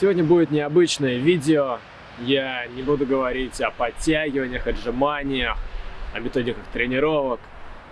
Сегодня будет необычное видео. Я не буду говорить о подтягиваниях, отжиманиях, о методиках тренировок.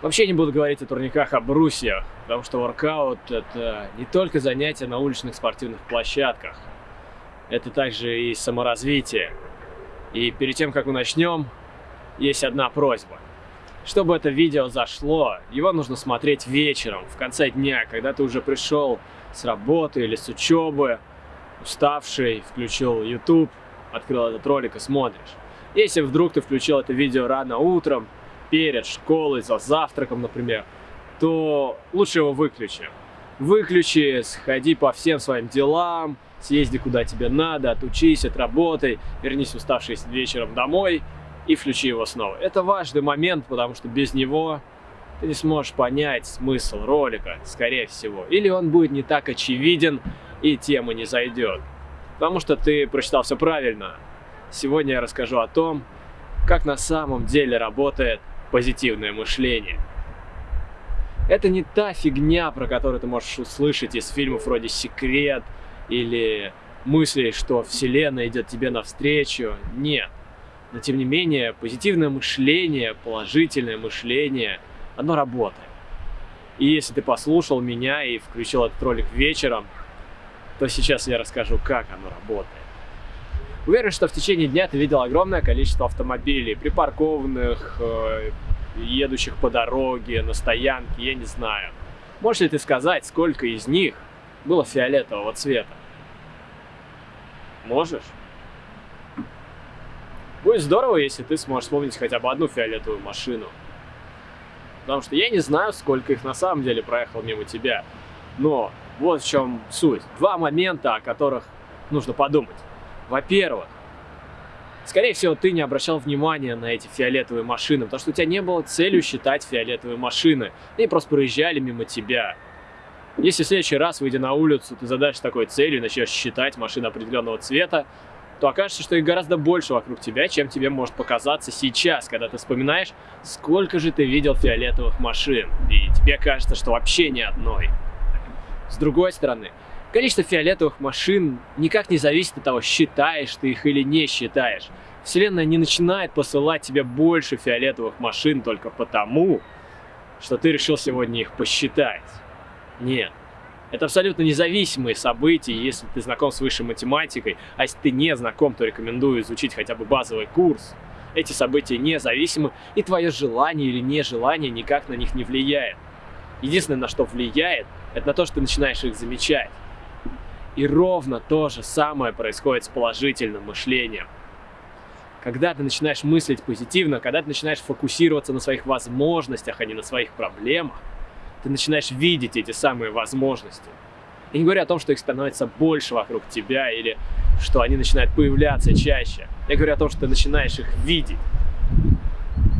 Вообще не буду говорить о турниках, о брусьях, потому что воркаут — это не только занятия на уличных спортивных площадках. Это также и саморазвитие. И перед тем, как мы начнем, есть одна просьба. Чтобы это видео зашло, его нужно смотреть вечером, в конце дня, когда ты уже пришел с работы или с учебы, уставший, включил YouTube, открыл этот ролик и смотришь. Если вдруг ты включил это видео рано утром, перед школой, за завтраком, например, то лучше его выключи. Выключи, сходи по всем своим делам, съезди куда тебе надо, отучись, отработай, вернись уставший вечером домой и включи его снова. Это важный момент, потому что без него ты не сможешь понять смысл ролика, скорее всего. Или он будет не так очевиден, и тема не зайдет. Потому что ты прочитал все правильно. Сегодня я расскажу о том, как на самом деле работает позитивное мышление. Это не та фигня, про которую ты можешь услышать из фильмов вроде «Секрет» или мысли, что Вселенная идет тебе навстречу. Нет. Но тем не менее, позитивное мышление, положительное мышление, оно работает. И если ты послушал меня и включил этот ролик вечером, то сейчас я расскажу, как оно работает. Уверен, что в течение дня ты видел огромное количество автомобилей, припаркованных, э, едущих по дороге, на стоянке, я не знаю. Можешь ли ты сказать, сколько из них было фиолетового цвета? Можешь? Будет здорово, если ты сможешь вспомнить хотя бы одну фиолетовую машину. Потому что я не знаю, сколько их на самом деле проехало мимо тебя. Но вот в чем суть. Два момента, о которых нужно подумать. Во-первых, скорее всего, ты не обращал внимания на эти фиолетовые машины, потому что у тебя не было целью считать фиолетовые машины. Они просто проезжали мимо тебя. Если в следующий раз, выйдя на улицу, ты задашь такой целью и начнешь считать машины определенного цвета, то окажется, что их гораздо больше вокруг тебя, чем тебе может показаться сейчас, когда ты вспоминаешь, сколько же ты видел фиолетовых машин, и тебе кажется, что вообще ни одной. С другой стороны, количество фиолетовых машин никак не зависит от того, считаешь ты их или не считаешь. Вселенная не начинает посылать тебе больше фиолетовых машин только потому, что ты решил сегодня их посчитать. Нет. Это абсолютно независимые события, если ты знаком с высшей математикой, а если ты не знаком, то рекомендую изучить хотя бы базовый курс. Эти события независимы, и твое желание или нежелание никак на них не влияет. Единственное, на что влияет, это на то, что ты начинаешь их замечать. И ровно то же самое происходит с положительным мышлением. Когда ты начинаешь мыслить позитивно, когда ты начинаешь фокусироваться на своих возможностях, а не на своих проблемах, ты начинаешь видеть эти самые возможности. Я не говорю о том, что их становится больше вокруг тебя или что они начинают появляться чаще. Я говорю о том, что ты начинаешь их видеть.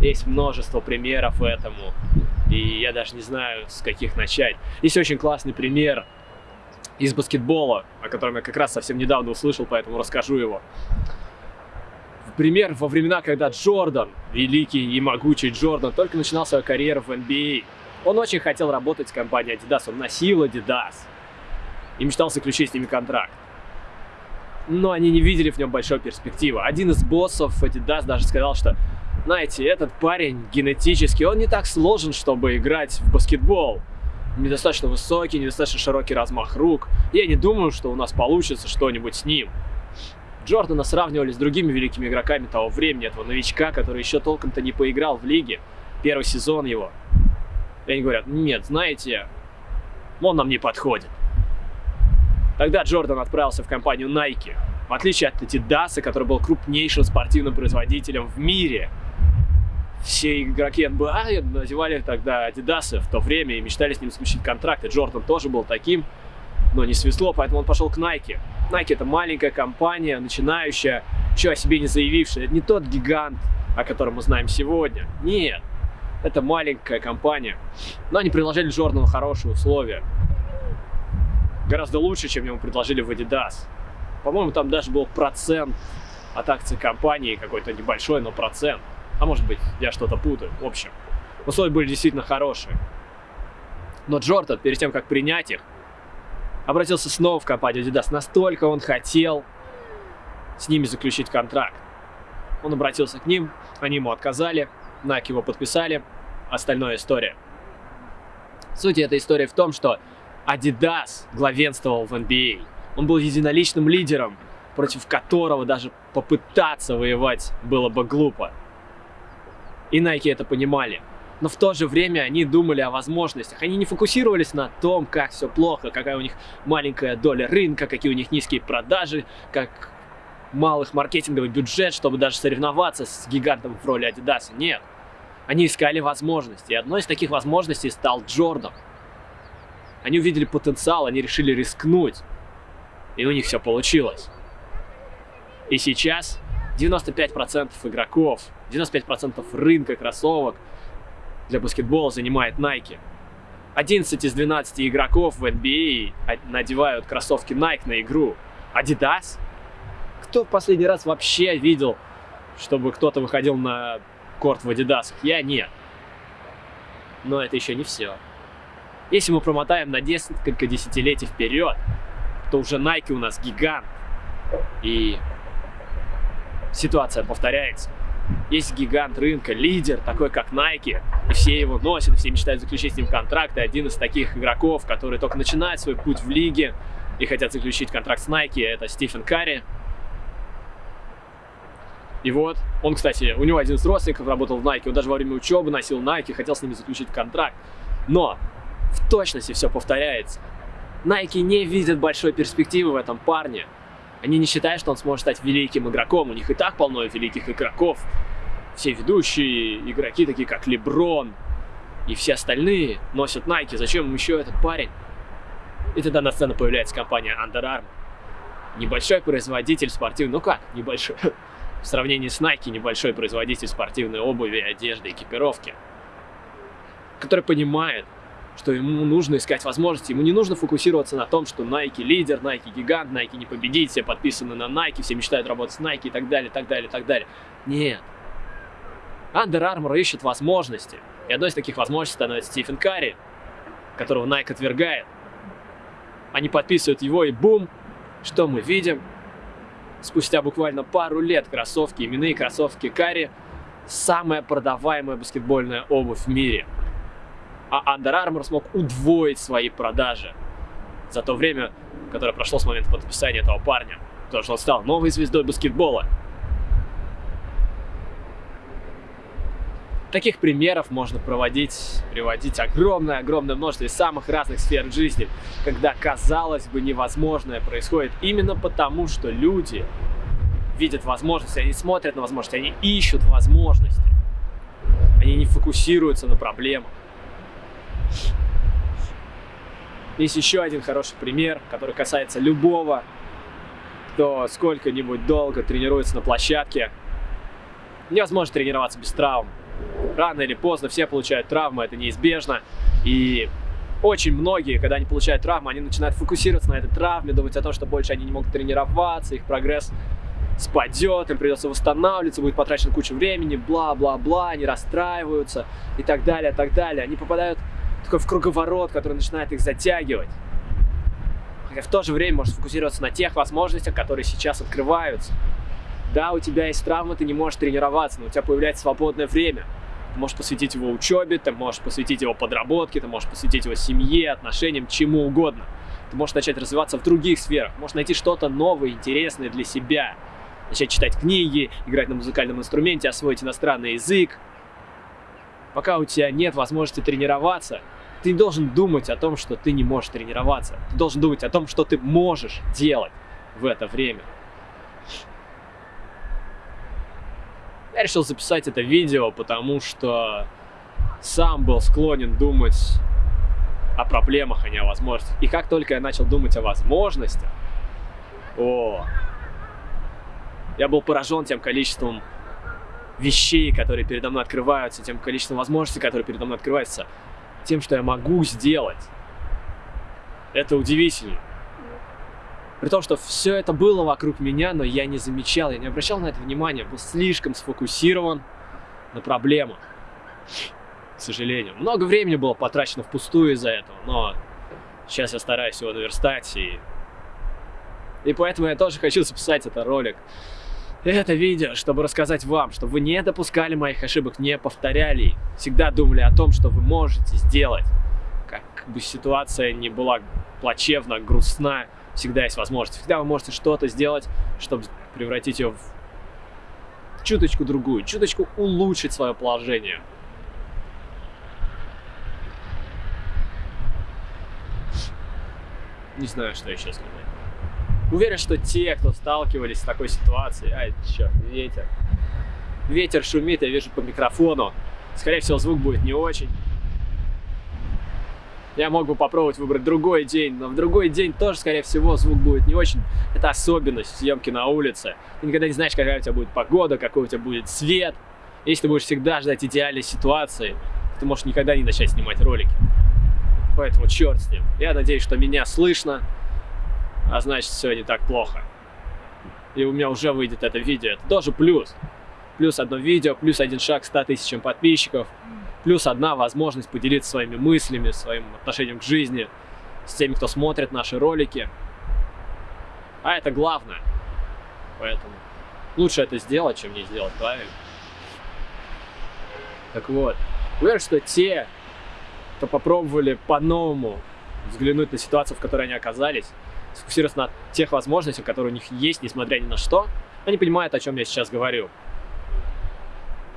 Есть множество примеров этому. И я даже не знаю, с каких начать. Есть очень классный пример из баскетбола, о котором я как раз совсем недавно услышал, поэтому расскажу его. Пример во времена, когда Джордан, великий и могучий Джордан, только начинал свою карьеру в NBA. Он очень хотел работать с компанией Adidas, он носил Adidas и мечтал заключить с ними контракт. Но они не видели в нем большой перспективы. Один из боссов Adidas даже сказал, что знаете, этот парень генетически, он не так сложен, чтобы играть в баскетбол. Недостаточно высокий, недостаточно широкий размах рук. Я не думаю, что у нас получится что-нибудь с ним. Джордана сравнивали с другими великими игроками того времени, этого новичка, который еще толком-то не поиграл в лиге. Первый сезон его. И они говорят, нет, знаете, он нам не подходит. Тогда Джордан отправился в компанию Nike. В отличие от Adidas, который был крупнейшим спортивным производителем в мире, все игроки НБА надевали тогда Adidas в то время и мечтали с ним заключить контракт. И Джордан тоже был таким, но не свезло, поэтому он пошел к Nike. Nike это маленькая компания, начинающая, еще о себе не заявившая. Это не тот гигант, о котором мы знаем сегодня. Нет, это маленькая компания. Но они предложили Джордану хорошие условия. Гораздо лучше, чем ему предложили в Adidas. По-моему, там даже был процент от акций компании, какой-то небольшой, но процент. А может быть, я что-то путаю. В общем, условия были действительно хорошие. Но Джордан, перед тем, как принять их, обратился снова в компанию Adidas. Настолько он хотел с ними заключить контракт. Он обратился к ним, они ему отказали, Nike его подписали, остальная история. Суть этой истории в том, что Adidas главенствовал в NBA. Он был единоличным лидером, против которого даже попытаться воевать было бы глупо. И Nike это понимали. Но в то же время они думали о возможностях. Они не фокусировались на том, как все плохо, какая у них маленькая доля рынка, какие у них низкие продажи, как малых маркетинговый бюджет, чтобы даже соревноваться с гигантом в роли Adidas. Нет. Они искали возможности. И одной из таких возможностей стал Джордан. Они увидели потенциал, они решили рискнуть. И у них все получилось. И сейчас 95% игроков, 95% рынка кроссовок для баскетбола занимает Nike. 11 из 12 игроков в NBA надевают кроссовки Nike на игру. Adidas? Кто в последний раз вообще видел, чтобы кто-то выходил на корт в Adidas? Я нет. Но это еще не все. Если мы промотаем на несколько десятилетий вперед, то уже Nike у нас гигант. И ситуация повторяется. Есть гигант рынка, лидер, такой как Nike, и все его носят, все мечтают заключить с ним контракт, и один из таких игроков, который только начинает свой путь в лиге и хотят заключить контракт с Nike, это Стивен Карри. И вот, он, кстати, у него один из родственников работал в Nike, он даже во время учебы носил Nike, хотел с ними заключить контракт. Но в точности все повторяется. Nike не видит большой перспективы в этом парне. Они не считают, что он сможет стать великим игроком. У них и так полно великих игроков. Все ведущие игроки, такие как Леброн и все остальные, носят Nike. Зачем им еще этот парень? И тогда на сцену появляется компания Under Armour. Небольшой производитель спортивной... Ну как небольшой? В сравнении с Nike небольшой производитель спортивной обуви, одежды, экипировки. Который понимает, что ему нужно искать возможности, ему не нужно фокусироваться на том, что Nike лидер, Nike гигант, Nike не победить, все подписаны на Nike, все мечтают работать с Nike и так далее, так далее, так далее. Нет. Under Armour ищет возможности. И одной из таких возможностей становится Стивен Карри, которого Nike отвергает. Они подписывают его и бум, что мы видим? Спустя буквально пару лет кроссовки, именные кроссовки Карри, самая продаваемая баскетбольная обувь в мире – а Under Armour смог удвоить свои продажи за то время, которое прошло с момента подписания этого парня, потому что он стал новой звездой баскетбола. Таких примеров можно проводить, приводить огромное-огромное множество из самых разных сфер жизни, когда, казалось бы, невозможное происходит именно потому, что люди видят возможности, они смотрят на возможности, они ищут возможности, они не фокусируются на проблемах. Есть еще один хороший пример, который касается любого, кто сколько-нибудь долго тренируется на площадке. Невозможно тренироваться без травм. Рано или поздно все получают травмы, это неизбежно. И очень многие, когда они получают травму, они начинают фокусироваться на этой травме, думать о том, что больше они не могут тренироваться, их прогресс спадет, им придется восстанавливаться, будет потрачено куча времени, бла-бла-бла, они расстраиваются и так далее, так далее. Они попадают такой в круговорот, который начинает их затягивать. Хотя в то же время можешь сфокусироваться на тех возможностях, которые сейчас открываются. Да, у тебя есть травма, ты не можешь тренироваться, но у тебя появляется свободное время. Ты можешь посвятить его учебе, ты можешь посвятить его подработке, ты можешь посвятить его семье, отношениям, чему угодно. Ты можешь начать развиваться в других сферах, можешь найти что-то новое, интересное для себя. Начать читать книги, играть на музыкальном инструменте, освоить иностранный язык. Пока у тебя нет возможности тренироваться, ты не должен думать о том, что ты не можешь тренироваться. Ты должен думать о том, что ты можешь делать в это время. Я решил записать это видео, потому что сам был склонен думать о проблемах, а не о возможностях. И как только я начал думать о возможностях, о, я был поражен тем количеством вещей, которые передо мной открываются, тем количеством возможностей, которые передо мной открываются тем, что я могу сделать. Это удивительно. При том, что все это было вокруг меня, но я не замечал, я не обращал на это внимания, был слишком сфокусирован на проблемах. К сожалению. Много времени было потрачено впустую из-за этого, но Сейчас я стараюсь его наверстать, и... И поэтому я тоже хочу записать этот ролик. Это видео, чтобы рассказать вам, чтобы вы не допускали моих ошибок, не повторяли Всегда думали о том, что вы можете сделать. Как бы ситуация не была плачевна, грустна, всегда есть возможность. Всегда вы можете что-то сделать, чтобы превратить ее в чуточку другую, чуточку улучшить свое положение. Не знаю, что еще сказать. Уверен, что те, кто сталкивались с такой ситуацией... Ай, черт, ветер. Ветер шумит, я вижу по микрофону. Скорее всего, звук будет не очень. Я мог бы попробовать выбрать другой день, но в другой день тоже, скорее всего, звук будет не очень. Это особенность съемки на улице. Ты никогда не знаешь, какая у тебя будет погода, какой у тебя будет свет. Если ты будешь всегда ждать идеальной ситуации, ты можешь никогда не начать снимать ролики. Поэтому черт с ним. Я надеюсь, что меня слышно, а значит все не так плохо. И у меня уже выйдет это видео. Это тоже плюс. Плюс одно видео, плюс один шаг к 100 тысячам подписчиков, плюс одна возможность поделиться своими мыслями, своим отношением к жизни с теми, кто смотрит наши ролики. А это главное. Поэтому лучше это сделать, чем не сделать, правильно? Так вот, уверен, что те, кто попробовали по-новому взглянуть на ситуацию, в которой они оказались, сфокусироваться на тех возможностях, которые у них есть, несмотря ни на что, они понимают, о чем я сейчас говорю.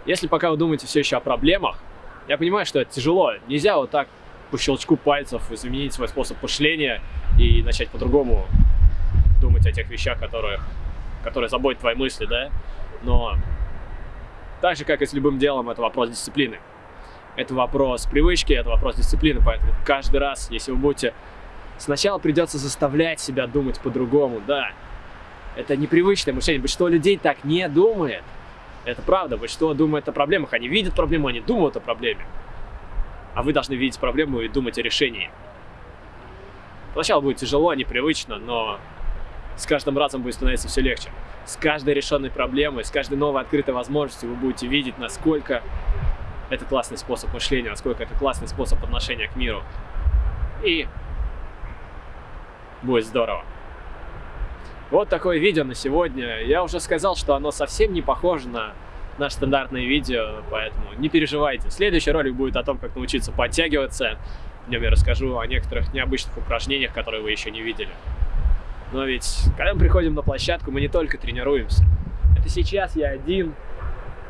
Если пока вы думаете все еще о проблемах, я понимаю, что это тяжело. Нельзя вот так по щелчку пальцев изменить свой способ мышления и начать по-другому думать о тех вещах, которые, которые заботят твои мысли, да? Но так же, как и с любым делом, это вопрос дисциплины. Это вопрос привычки, это вопрос дисциплины, поэтому каждый раз, если вы будете Сначала придется заставлять себя думать по-другому, да. Это непривычное мышление. Большинство людей так не думает. Это правда. Большинство думает о проблемах. Они видят проблему, они думают о проблеме. А вы должны видеть проблему и думать о решении. Сначала будет тяжело, непривычно, но с каждым разом будет становиться все легче. С каждой решенной проблемой, с каждой новой открытой возможностью вы будете видеть, насколько это классный способ мышления, насколько это классный способ отношения к миру. И будет здорово. Вот такое видео на сегодня. Я уже сказал, что оно совсем не похоже на наше стандартное видео, поэтому не переживайте. Следующий ролик будет о том, как научиться подтягиваться. В нем я расскажу о некоторых необычных упражнениях, которые вы еще не видели. Но ведь, когда мы приходим на площадку, мы не только тренируемся. Это сейчас я один,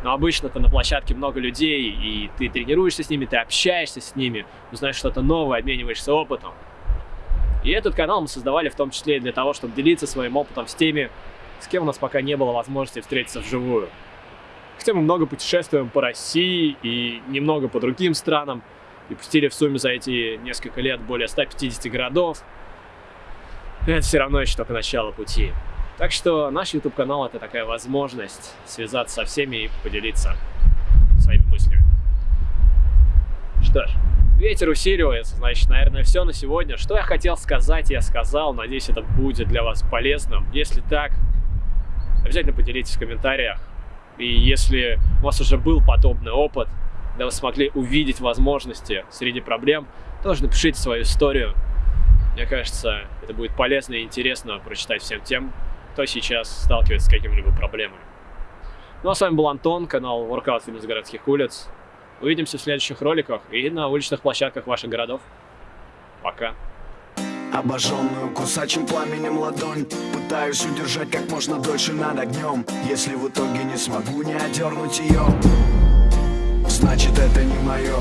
но обычно-то на площадке много людей, и ты тренируешься с ними, ты общаешься с ними, узнаешь что-то новое, обмениваешься опытом. И этот канал мы создавали в том числе и для того, чтобы делиться своим опытом с теми, с кем у нас пока не было возможности встретиться вживую. Хотя мы много путешествуем по России и немного по другим странам, и пустили в сумме за эти несколько лет более 150 городов. Это все равно еще только начало пути. Так что наш YouTube канал это такая возможность связаться со всеми и поделиться своими мыслями. Что ж, Ветер усиливается, значит, наверное, все на сегодня. Что я хотел сказать, я сказал. Надеюсь, это будет для вас полезным. Если так, обязательно поделитесь в комментариях. И если у вас уже был подобный опыт, когда вы смогли увидеть возможности среди проблем, тоже напишите свою историю. Мне кажется, это будет полезно и интересно прочитать всем тем, кто сейчас сталкивается с какими-либо проблемами. Ну а с вами был Антон, канал Workout Fitness городских улиц. Увидимся в следующих роликах и на уличных площадках ваших городов. Пока. Обожженную кусачим пламенем ладонь Пытаюсь удержать как можно дольше над огнем Если в итоге не смогу не одернуть ее Значит это не мое